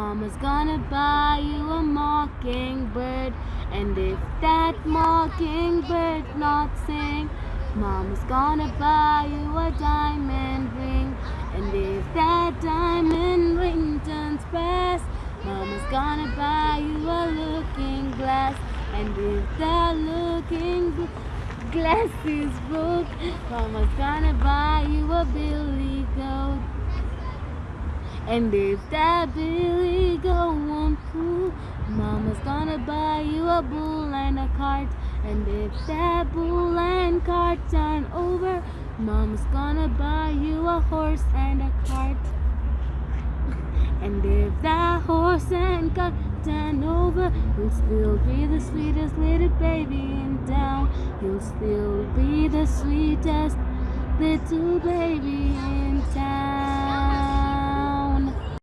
Mama's gonna buy you a mockingbird. And if that mockingbird not sing, Mama's gonna buy you a diamond ring. And if that diamond ring turns brass, Mama's gonna buy you a looking glass. And if that looking glass is broke, Mama's gonna buy you a billion. And if that billy goat won't pull, Mama's gonna buy you a bull and a cart. And if that bull and cart turn over, Mama's gonna buy you a horse and a cart. And if that horse and cart turn over, you'll still be the sweetest little baby in town. You'll still be the sweetest little baby in town.